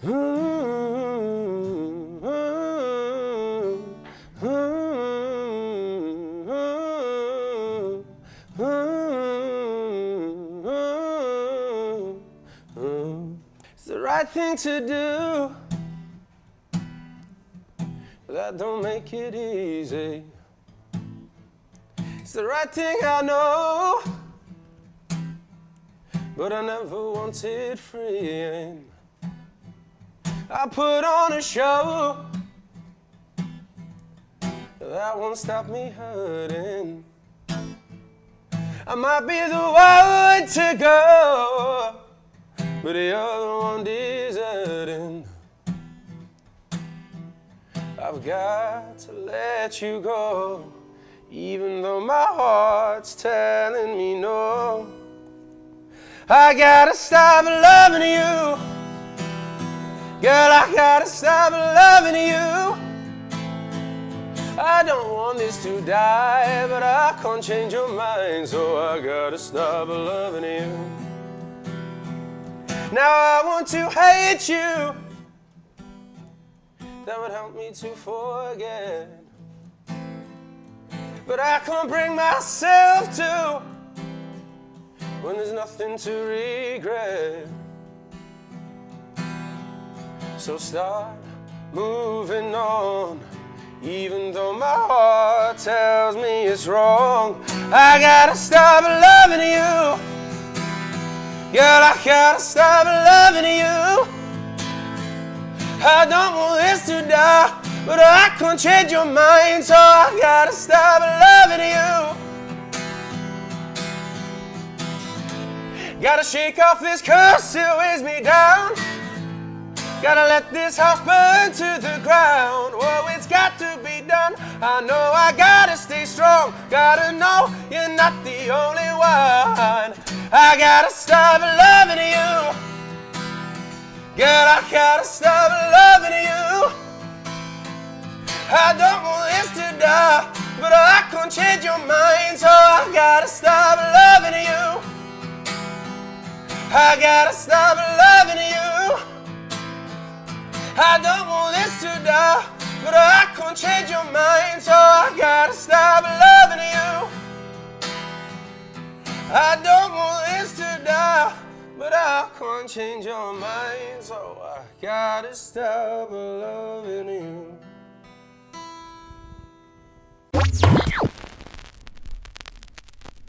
It's the right thing to do. But that don't make it easy. It's the right thing I know. But I never wanted freeing. I put on a show that won't stop me hurting. I might be the one to go, but you're the one deserting. I've got to let you go, even though my heart's telling me no. I gotta stop loving you. Girl, I gotta stop loving you. I don't want this to die, but I can't change your mind, so I gotta stop loving you. Now I want to hate you. That would help me to forget. But I can't bring myself to when there's nothing to regret. So start moving on, even though my heart tells me it's wrong. I gotta stop loving you. Girl, I gotta stop loving you. I don't want this to die, but I can't change your mind, so I gotta stop loving you. Gotta shake off this curse that weighs me down. Gotta let this house burn to the ground. Whoa, it's got to be done. I know I gotta stay strong. Gotta know you're not the only one. I gotta stop loving you. Girl, I gotta stop loving you. I don't want this to die, but I can't change your mind, so I gotta stop loving you. I gotta stop loving you. I don't want this to die, but I can't change your mind, so I gotta stop loving you. I don't want this to die, but I can't change your mind, so I gotta stop loving you.